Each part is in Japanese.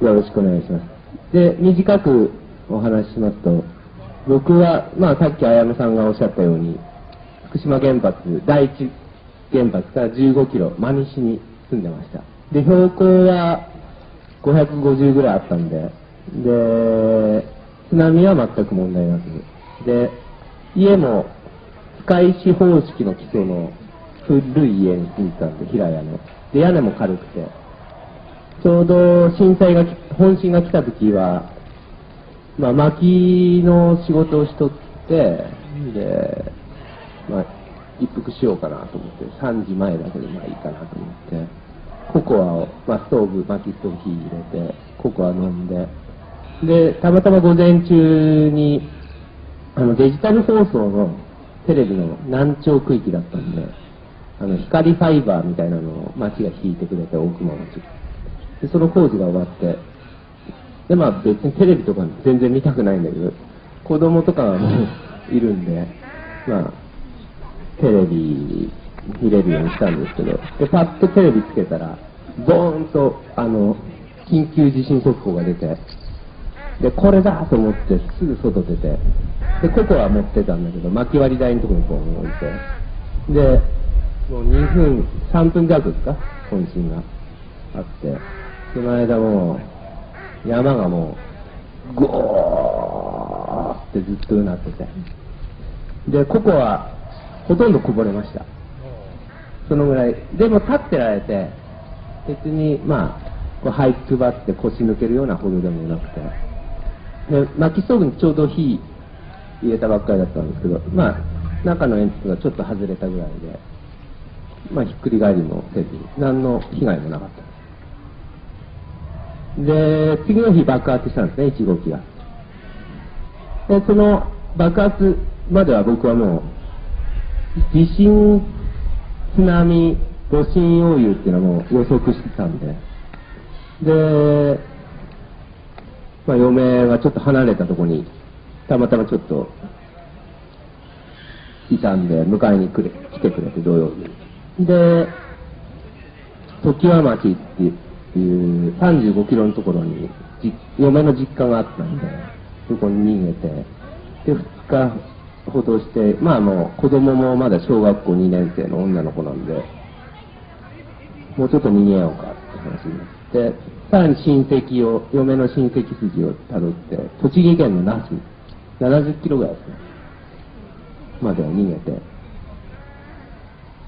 よろしくお願いします。で、短くお話ししますと、僕は、まあさっき綾野さんがおっしゃったように、福島原発、第一原発から15キロ、真西に住んでました。で、標高は550ぐらいあったんで、で、津波は全く問題なく、で、家も使い石方式の基礎の古い家に住んでたんで、平屋の。で、屋根も軽くて、ちょうど震災が、本震が来た時は、まあ、薪の仕事をしとって、で、まあ、一服しようかなと思って、3時前だけでまあいいかなと思って、ココアを、まあ、ストーブ、薪ストーブ火入れて、ココア飲んで、で、たまたま午前中に、あの、デジタル放送のテレビの南朝区域だったんで、あの、光ファイバーみたいなのを町が引いてくれて、大熊町。で、その工事が終わって、で、まあ別にテレビとか全然見たくないんだけど、子供とかもいるんで、まあ、テレビ見れるようにしたんですけど、で、パッとテレビつけたら、ボーンと、あの、緊急地震速報が出て、で、これだと思ってすぐ外出て、で、ココア持ってたんだけど、薪割り台のところにこう置いて、で、もう2分、3分弱ですか本震があって、その間もう、山がもう、ゴーってずっとうなってて、で、ココア、ほとんどこぼれました。そのぐらい。でも立ってられて、別に、まあ、こう這い配って腰抜けるようなほどでもなくて、で、薪ストーブにちょうど火入れたばっかりだったんですけど、まあ、中の煙突がちょっと外れたぐらいで、まあ、ひっくり返りもせず、何の被害もなかったで。次の日爆発したんですね、1号機が。で、その爆発までは僕はもう、地震、津波、余震溶融っていうのはもう予測してたんで、で、まあ、嫁がちょっと離れたところに、たまたまちょっと、いたんで、迎えに来れ来てくれて、土曜日。で、常盤町っていうていう35キロのところに、嫁の実家があったんで、そこに逃げて、で、2日ほどして、まあもう子供もまだ小学校2年生の女の子なんで、もうちょっと逃げようかって話になって、さらに親戚を、嫁の親戚筋をたどって、栃木県の那須、70キロぐらいですね、まで逃げて、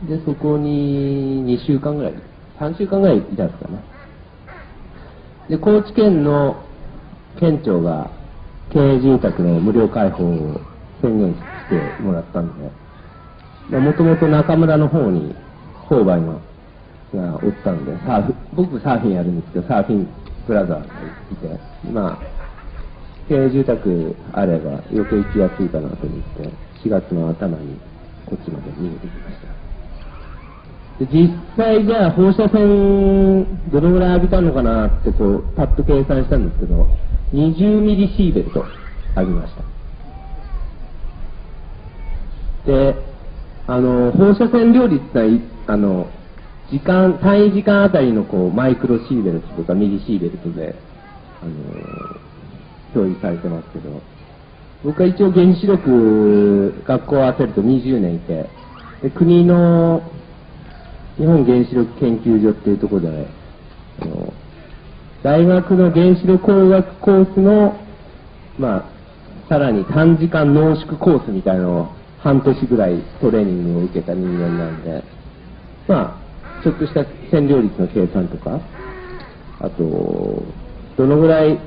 で、そこに2週間ぐらい、3週間ぐらいいたんですかね。で、高知県の県庁が経営住宅の無料開放を宣言してもらったんで、もともと中村の方に購買のがおったんで、サーフ、僕サーフィンやるんですけど、サーフィンブラザーがいて、まあ、経営住宅あれば余計行きやすいかなと思って、4月の頭にこっちまで逃げてきました。で実際じゃあ放射線どのぐらい浴びたのかなってこうパッと計算したんですけど20ミリシーベルト浴びました。であの放射線量率ってのはあの時間単位時間あたりのこうマイクロシーベルトとかミリシーベルトであの表示されてますけど僕は一応原子力学校を合わせると20年いてで国の日本原子力研究所っていうところで、あの大学の原子力工学コースの、まあ、さらに短時間濃縮コースみたいなのを半年ぐらいトレーニングを受けた人間なんで、まあ、ちょっとした占領率の計算とか、あと、どのぐらい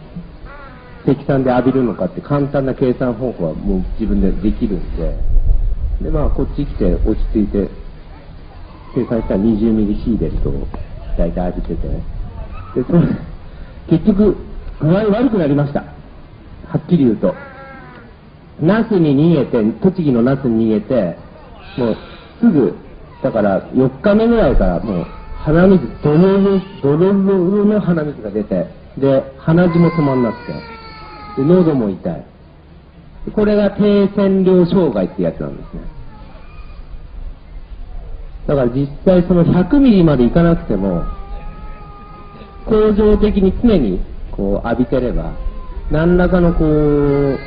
積算で浴びるのかって簡単な計算方法はもう自分でできるんで、で、まあ、こっち来て落ち着いて、計算した20ミリシーベルトを大体浴びてて、で、それ、結局、具合悪くなりました。はっきり言うと。ナスに逃げて、栃木のナスに逃げて、もうすぐ、だから4日目ぐらいからもう鼻水、ドロロ、ドロの鼻水が出て、で、鼻血も止まんなくて、で、喉も痛い。これが低線量障害ってやつなんですね。だから実際その100ミリまでいかなくても、恒常的に常に、こう浴びてれば、何らかのこう、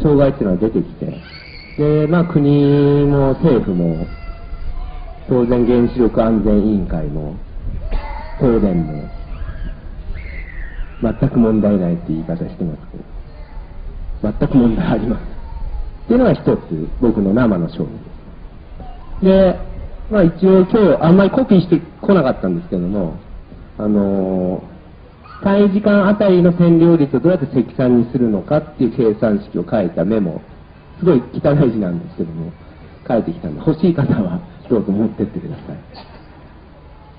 障害っていうのは出てきて、で、まあ国も政府も、当然原子力安全委員会も、東電も、全く問題ないって言い方してますけど、全く問題あります。っていうのが一つ、僕の生の証明で。まあ一応今日あんまりコピーしてこなかったんですけども、あのー、単位時間あたりの占領率をどうやって積算にするのかっていう計算式を書いたメモ、すごい汚い字なんですけども、書いてきたんで、欲しい方はどうぞ持ってってくださ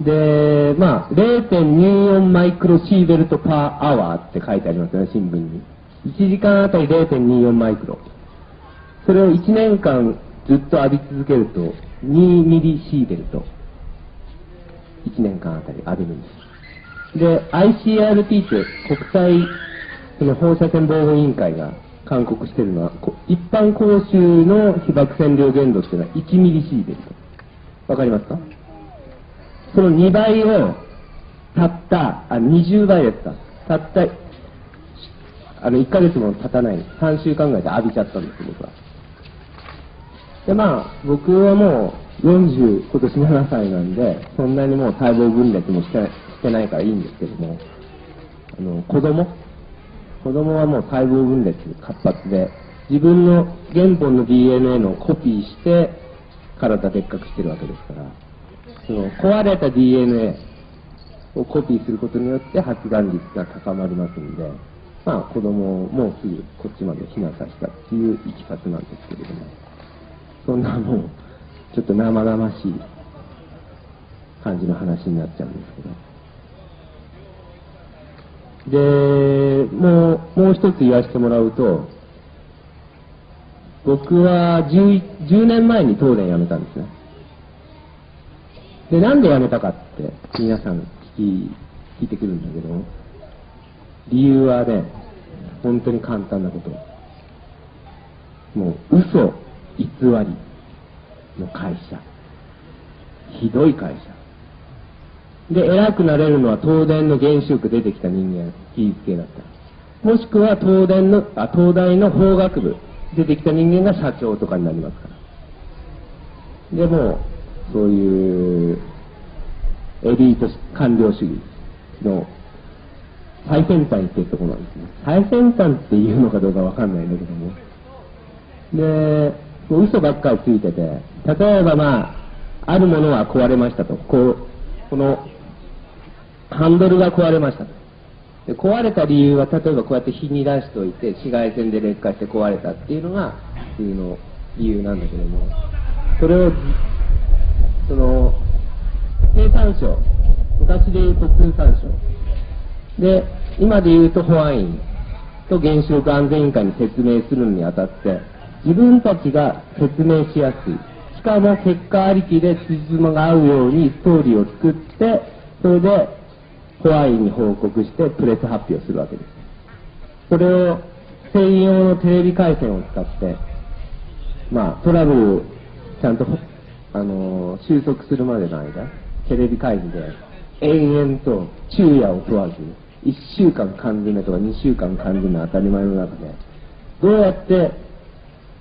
い。で、まあ、0.24マイクロシーベルトパーアワーって書いてありますよね、新聞に。1時間あたり0.24マイクロ。それを1年間ずっと浴び続けると、2ミリシーベルト。1年間あたり浴びるんです。で、ICRT って国際その放射線防護委員会が勧告してるのは、一般公衆の被爆線量限度っていうのは1ミリシーベルト。わかりますか？その2倍を、たった、あ、20倍ですか。たった、あの、1ヶ月も経たない、3週間ぐらいで浴びちゃったんです僕は。で、まあ、僕はもう40、今年7歳なんで、そんなにもう細胞分裂もしてしてないからいいんですけども、あの、子供？子供はもう細胞分裂活発で、自分の原本の DNA のコピーして、体でっかくしてるわけですから、その壊れた DNA をコピーすることによって発がん率が高まりますんで、まあ子供もうすぐこっちまで避難させたっていういきさつなんですけれども、そんなもう、ちょっと生々しい感じの話になっちゃうんですけど。で、もう、もう一つ言わせてもらうと、僕は 10, 10年前に東電辞めたんですね。で、なんで辞めたかって皆さん聞き、聞いてくるんだけど、理由はね、本当に簡単なこと。もう嘘、偽りの会社。ひどい会社。で、偉くなれるのは東電の原子力出てきた人間、技術系だった。もしくは東電の、あ、東大の法学部、出てきた人間が社長とかになりますから。でも、そういうエリート官僚主義の最先端っていうところなんですね。最先端っていうのかどうかわかんないんだけども。で、嘘ばっかりついてて、例えばまあ、あるものは壊れましたと。こう、この、ハンドルが壊れましたと。で壊れた理由は、例えばこうやって火に出しておいて、紫外線で劣化して壊れたっていうのが、普通の理由なんだけども、それを、その、経産省、昔で言うと通産省、で、今で言うと保安院と原子力安全委員会に説明するにあたって、自分たちが説明しやすい。しかも結果ありきで辻褄が合うようにストーリーを作って、それで保安院に報告してプレス発表するわけです。それを専用のテレビ回線を使って、まあ、トラブルちゃんと、あのー、収束するまでの間、テレビ会議で延々と昼夜を問わず、1週間缶詰とか2週間缶詰当たり前の中で、どうやって、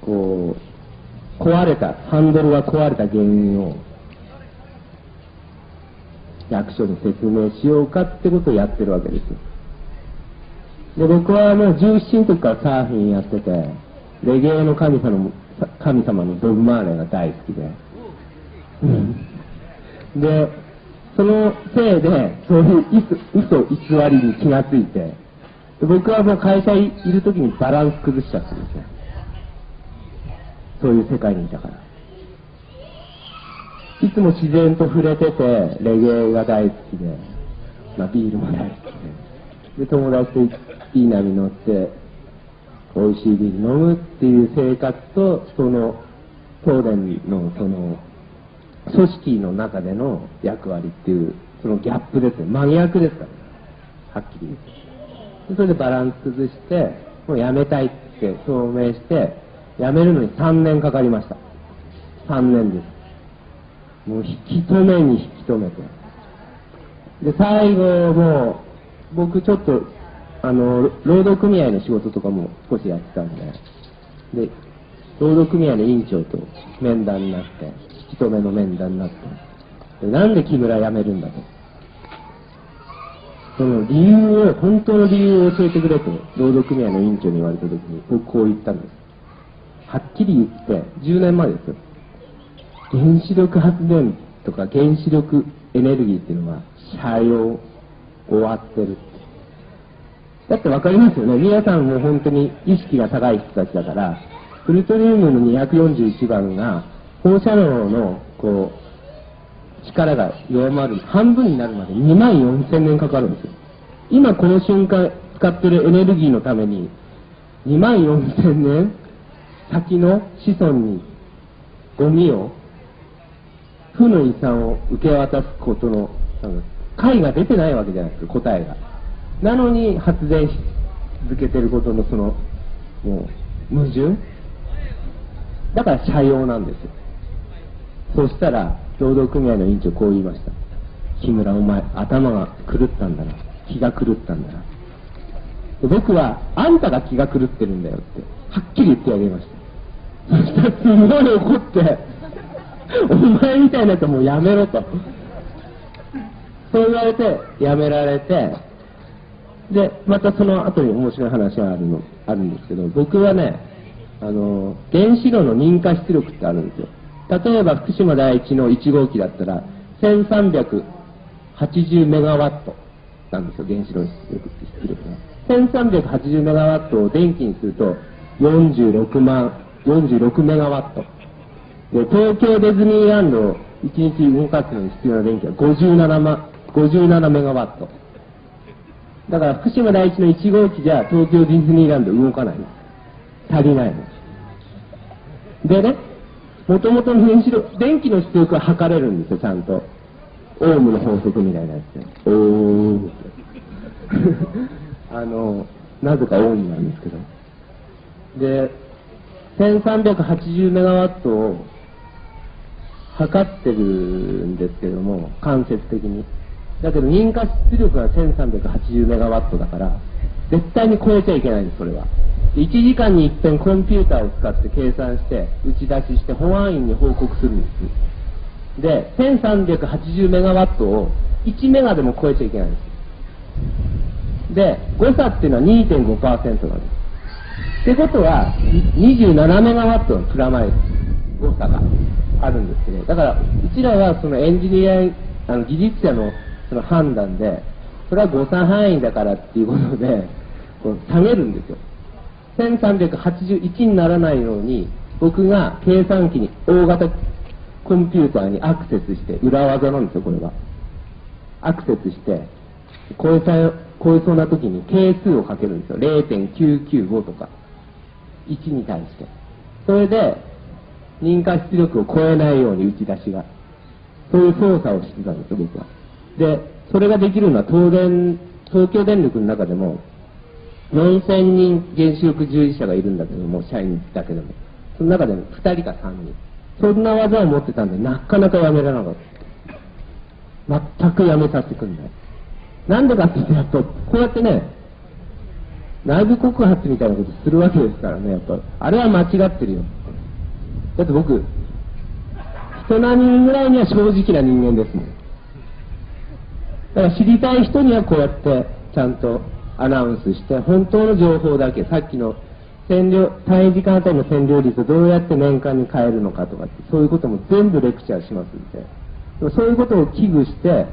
こう、壊れた、ハンドルが壊れた原因を役所に説明しようかってことをやってるわけです。で、僕はもう17の時からサーフィンやってて、レゲエの神様の、神様のドグマーレが大好きで。で、そのせいで、そういう嘘、偽りに気がついて、僕はもう会社いる時にバランス崩しちゃったんですよ。そういう世界にいたから。いつも自然と触れてて、レゲエが大好きで、まあ、ビールも大好きで、で、友達といい波乗って、美味しいビール飲むっていう生活と、その、東電のその、組織の中での役割っていう、そのギャップですね。真逆ですから、はっきり言って。それでバランス崩して、もう辞めたいって表明して、辞めるのに3年かかりました。3年です。もう引き止めに引き止めて。で、最後も、僕ちょっと、あの、労働組合の仕事とかも少しやってたんで、で、労働組合の委員長と面談になって、一目の面談になって、でなんで木村辞めるんだと。その理由を、本当の理由を教えてくれと、労働組合の委員長に言われた時に、僕こう言ったんです。はっきり言って、10年前ですよ。原子力発電とか原子力エネルギーっていうのは、社用、終わってる。だってわかりますよね。皆さんも本当に意識が高い人たちだから、プルトニウムの241番が放射能のこう力が弱まる半分になるまで2万4000年かかるんですよ今この瞬間使ってるエネルギーのために2万4000年先の子孫にゴミを負の遺産を受け渡すことの解が出てないわけじゃないですか答えがなのに発電し続けてることのそのもう矛盾？だから社用なんですよ。そしたら、労働組合の委員長こう言いました。木村お前、頭が狂ったんだな。気が狂ったんだな。僕は、あんたが気が狂ってるんだよって、はっきり言ってあげました。そしたらすごい怒って、お前みたいなやつもうやめろと。そう言われて、やめられて、で、またその後に面白い話があるの、あるんですけど、僕はね、あの、原子炉の認可出力ってあるんですよ。例えば福島第一の1号機だったら、1380メガワットなんですよ、原子炉の出力が。1380メガワットを電気にすると、46万、46メガワット。で、東京ディズニーランドを1日動かすのに必要な電気は57万、57メガワット。だから福島第一の1号機じゃ東京ディズニーランド動かないんです。足りないの。でね、もともとの原子力、電気の出力は測れるんですよ、ちゃんと。オウムの法則みたいなやつで。おー あの、なぜかオウムなんですけど。で、1380メガワットを測ってるんですけども、間接的に。だけど、認可出力が1380メガワットだから、絶対に超えちゃいけないんです、それは。1時間に一遍コンピューターを使って計算して打ち出しして保安員に報告するんですで1380メガワットを1メガでも超えちゃいけないんですで誤差っていうのは2.5%なんですってことは27メガワットのプラマイ誤差があるんですけどだからうちらはそのエンジニアあの技術者のその判断でそれは誤差範囲だからっていうことで こう下げるんですよ。1381にならないように僕が計算機に大型コンピューターにアクセスして裏技なんですよこれはアクセスして超え超えそうな時に係数をかけるんですよ。0.995とか。1に対してそれで認可出力を超えないように打ち出しがそういう操作をしてたんですよ僕はでそれができるのは東電東京電力の中でも4000人原子力従事者がいるんだけども、社員だけでも。その中でも2人か3人。そんな技を持ってたんで、なかなかやめられなかった。全くやめさせてくんない。なんでかって言うと、こうやってね、内部告発みたいなことするわけですからね、やっぱ。あれは間違ってるよ。だって僕、人並みぐらいには正直な人間ですもん。だから知りたい人にはこうやって、ちゃんとアナウンスして、本当の情報だけ、さっきの占領、単位時間あたりの占領率をどうやって年間に変えるのかとかって、そういうことも全部レクチャーしますんで、そういうことを危惧して、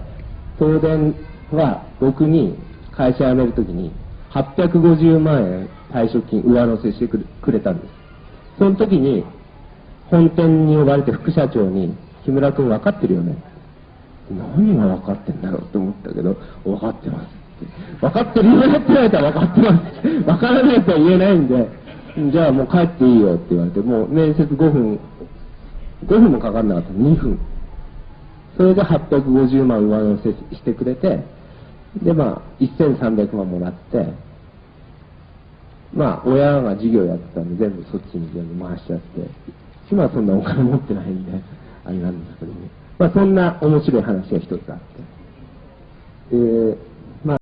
東電は僕に会社辞めるときに、850万円退職金上乗せしてくれたんです。その時に、本店に呼ばれて副社長に、木村君分かってるよね。何が分かってんだろう?と思ったけど、分かってます。分かってるよね?って言われたら分かってます。分からないとは言えないんで、じゃあもう帰っていいよって言われて、もう面接5分、5分もかかんなかった2分。それで850万上乗せしてくれて、でまあ、1300万もらって、まあ、親が事業やってたんで全部そっちに全部回しちゃって、今はそんなお金持ってないんで、あれなんですけどね。まあ、そんな面白い話が一つあって。えー